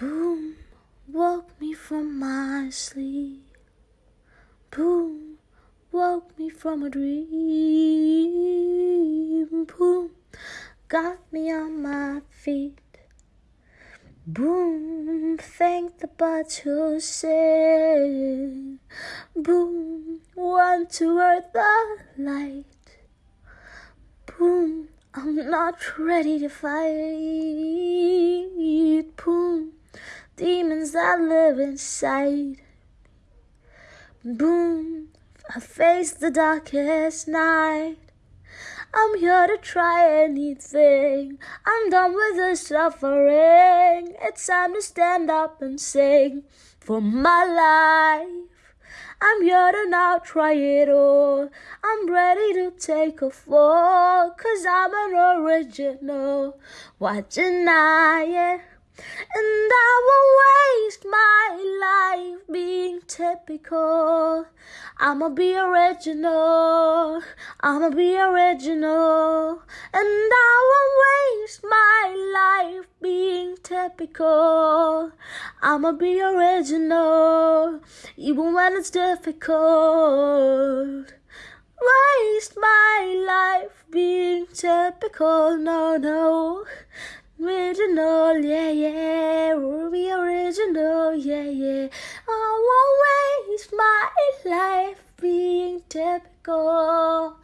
Boom, woke me from my sleep. Boom, woke me from a dream. Boom, got me on my feet. Boom, thank the birds who sing. Boom, want to earth the light. Boom, I'm not ready to fight. That live inside. Boom, I face the darkest night. I'm here to try anything. I'm done with the suffering. It's time to stand up and sing for my life. I'm here to now try it all. I'm ready to take a fall, cause I'm an original. Why deny it? And typical. I'ma be original. I'ma be original. And I won't waste my life being typical. I'ma be original. Even when it's difficult. Waste my life being typical. No, no. Original, yeah, yeah, Ruby original, yeah, yeah. I won't my life being typical.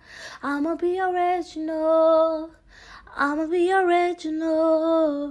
I'ma be original. I'ma be original.